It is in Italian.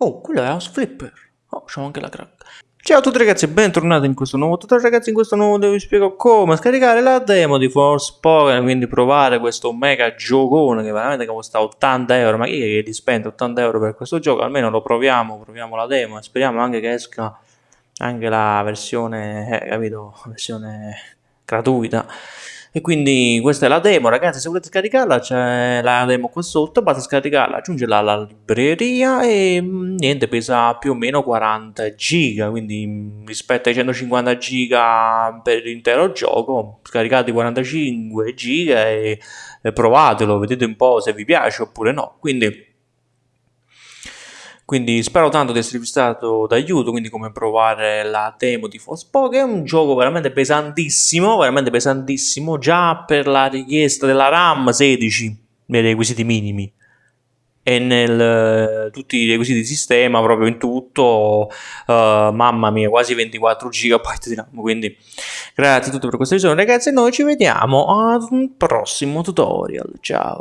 Oh, quello è House Flipper. Oh, c'ho anche la crack. Ciao a tutti ragazzi e bentornati in questo nuovo tutorial. Ragazzi in questo nuovo video vi spiego come scaricare la demo di Forspoken quindi provare questo mega giocone che veramente costa 80 euro. Ma chi è che spende 80 euro per questo gioco? Almeno lo proviamo proviamo la demo e speriamo anche che esca anche la versione eh, capito? Versione gratuita e quindi questa è la demo ragazzi se volete scaricarla c'è la demo qua sotto basta scaricarla aggiungerla alla libreria e mm, niente pesa più o meno 40 giga quindi mm, rispetto ai 150 giga per l'intero gioco scaricate 45 giga e, e provatelo vedete un po' se vi piace oppure no. Quindi quindi spero tanto di esservi stato d'aiuto, quindi come provare la demo di Forspoken, è un gioco veramente pesantissimo, veramente pesantissimo, già per la richiesta della RAM 16 nei requisiti minimi. E nel tutti i requisiti di sistema proprio in tutto uh, mamma mia quasi 24 GB di RAM quindi grazie a tutti per questa visione ragazzi e noi ci vediamo ad un prossimo tutorial. Ciao